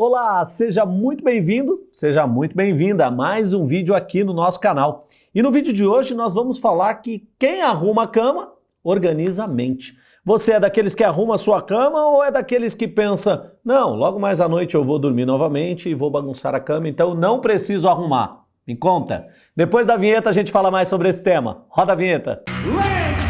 Olá, seja muito bem-vindo, seja muito bem-vinda a mais um vídeo aqui no nosso canal. E no vídeo de hoje nós vamos falar que quem arruma a cama, organiza a mente. Você é daqueles que arruma a sua cama ou é daqueles que pensa, não, logo mais à noite eu vou dormir novamente e vou bagunçar a cama, então não preciso arrumar. Me conta. Depois da vinheta a gente fala mais sobre esse tema. Roda a vinheta. Ladies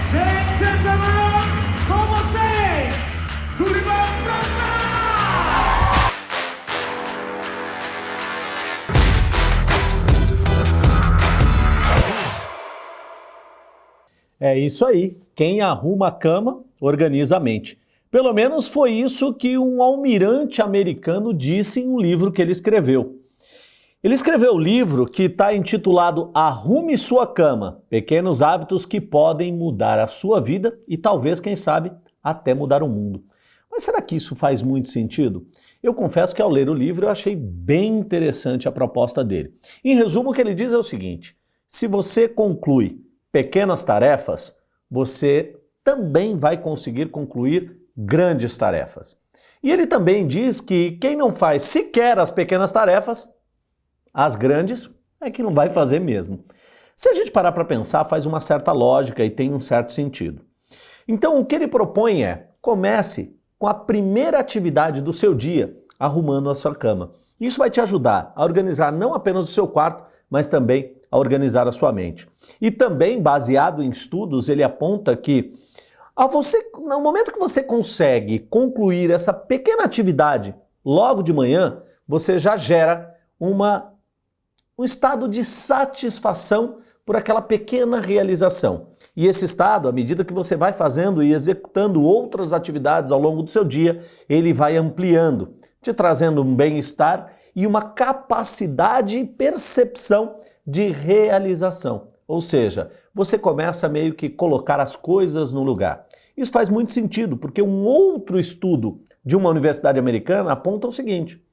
É isso aí. Quem arruma a cama, organiza a mente. Pelo menos foi isso que um almirante americano disse em um livro que ele escreveu. Ele escreveu o livro que está intitulado Arrume Sua Cama, Pequenos Hábitos que Podem Mudar a Sua Vida e talvez, quem sabe, até mudar o mundo. Mas será que isso faz muito sentido? Eu confesso que ao ler o livro eu achei bem interessante a proposta dele. Em resumo, o que ele diz é o seguinte, se você conclui pequenas tarefas, você também vai conseguir concluir grandes tarefas. E ele também diz que quem não faz sequer as pequenas tarefas, as grandes, é que não vai fazer mesmo. Se a gente parar para pensar, faz uma certa lógica e tem um certo sentido. Então, o que ele propõe é, comece com a primeira atividade do seu dia, arrumando a sua cama. Isso vai te ajudar a organizar não apenas o seu quarto, mas também a organizar a sua mente. E também, baseado em estudos, ele aponta que a você, no momento que você consegue concluir essa pequena atividade logo de manhã, você já gera uma, um estado de satisfação por aquela pequena realização. E esse estado, à medida que você vai fazendo e executando outras atividades ao longo do seu dia, ele vai ampliando, te trazendo um bem-estar e uma capacidade e percepção de realização. Ou seja, você começa meio que colocar as coisas no lugar. Isso faz muito sentido, porque um outro estudo de uma universidade americana aponta o seguinte,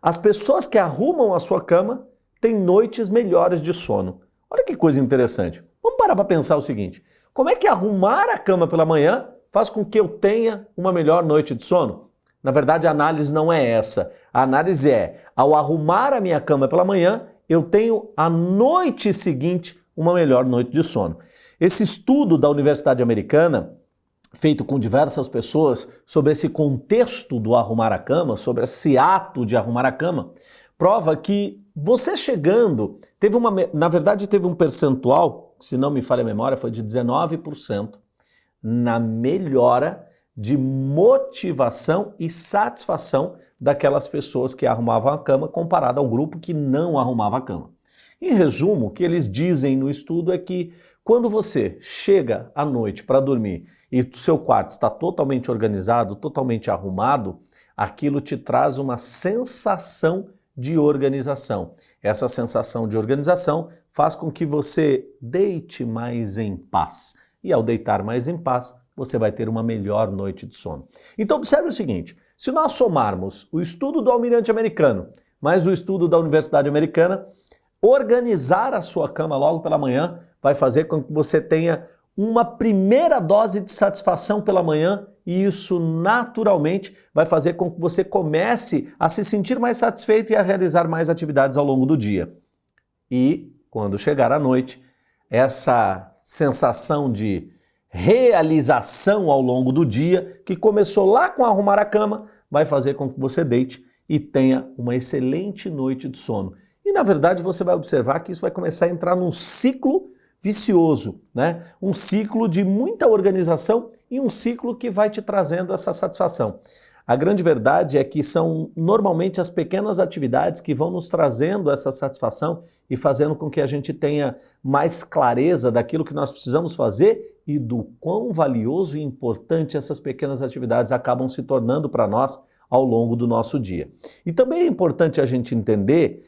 as pessoas que arrumam a sua cama têm noites melhores de sono. Olha que coisa interessante. Vamos parar para pensar o seguinte, como é que arrumar a cama pela manhã faz com que eu tenha uma melhor noite de sono? Na verdade, a análise não é essa. A análise é, ao arrumar a minha cama pela manhã, eu tenho a noite seguinte uma melhor noite de sono. Esse estudo da Universidade Americana, feito com diversas pessoas sobre esse contexto do arrumar a cama, sobre esse ato de arrumar a cama, prova que você chegando, teve uma, na verdade teve um percentual, se não me falha a memória, foi de 19% na melhora de motivação e satisfação daquelas pessoas que arrumavam a cama comparado ao grupo que não arrumava a cama. Em resumo, o que eles dizem no estudo é que quando você chega à noite para dormir e seu quarto está totalmente organizado, totalmente arrumado, aquilo te traz uma sensação de organização. Essa sensação de organização faz com que você deite mais em paz. E ao deitar mais em paz, você vai ter uma melhor noite de sono. Então observe o seguinte, se nós somarmos o estudo do almirante americano mais o estudo da Universidade Americana, organizar a sua cama logo pela manhã vai fazer com que você tenha uma primeira dose de satisfação pela manhã e isso naturalmente vai fazer com que você comece a se sentir mais satisfeito e a realizar mais atividades ao longo do dia. E quando chegar à noite, essa sensação de realização ao longo do dia, que começou lá com arrumar a cama, vai fazer com que você deite e tenha uma excelente noite de sono. E na verdade você vai observar que isso vai começar a entrar num ciclo vicioso, né? um ciclo de muita organização e um ciclo que vai te trazendo essa satisfação. A grande verdade é que são normalmente as pequenas atividades que vão nos trazendo essa satisfação e fazendo com que a gente tenha mais clareza daquilo que nós precisamos fazer e do quão valioso e importante essas pequenas atividades acabam se tornando para nós ao longo do nosso dia. E também é importante a gente entender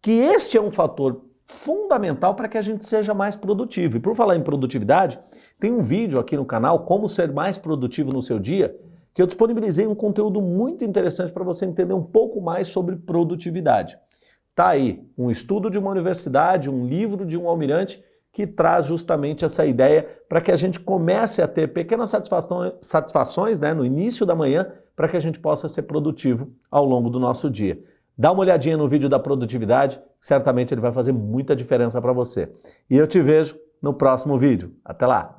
que este é um fator fundamental para que a gente seja mais produtivo. E por falar em produtividade, tem um vídeo aqui no canal, Como Ser Mais Produtivo no Seu Dia, que eu disponibilizei um conteúdo muito interessante para você entender um pouco mais sobre produtividade. Tá aí um estudo de uma universidade, um livro de um almirante que traz justamente essa ideia para que a gente comece a ter pequenas satisfações, né, no início da manhã para que a gente possa ser produtivo ao longo do nosso dia. Dá uma olhadinha no vídeo da produtividade, certamente ele vai fazer muita diferença para você. E eu te vejo no próximo vídeo. Até lá!